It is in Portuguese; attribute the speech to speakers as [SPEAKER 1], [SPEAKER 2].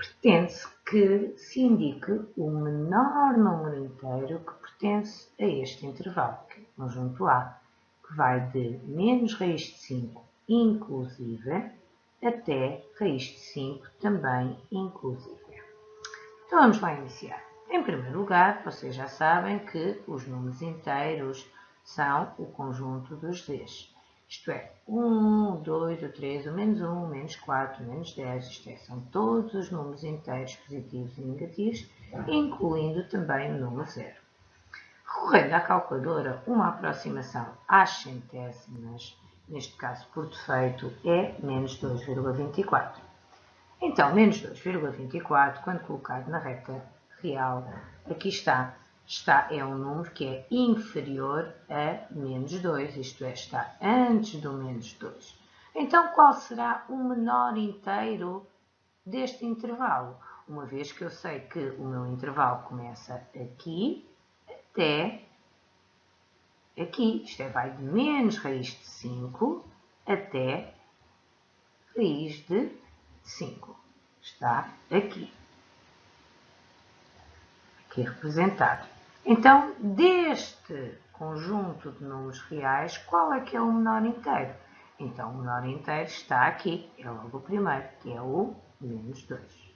[SPEAKER 1] pretende-se que se indique o menor número inteiro que pertence a este intervalo, que é o conjunto A, que vai de menos raiz de 5 inclusive até raiz de 5 também inclusive. Então vamos lá iniciar. Em primeiro lugar, vocês já sabem que os números inteiros são o conjunto dos z's. Isto é, 1, 2, o 3, o menos 1, o menos 4, o menos 10, isto é, são todos os números inteiros positivos e negativos, incluindo também o número 0. Recorrendo à calculadora, uma aproximação às centésimas, neste caso por defeito, é menos 2,24. Então, menos 2,24, quando colocado na reta real, aqui está, está, é um número que é inferior a menos 2, isto é, está antes do menos 2. Então, qual será o menor inteiro deste intervalo? Uma vez que eu sei que o meu intervalo começa aqui até aqui, isto é, vai de menos raiz de 5 até raiz de 5. Está aqui aqui representado. Então, deste conjunto de números reais, qual é que é o menor inteiro? Então, o menor inteiro está aqui, é logo o primeiro, que é o menos 2.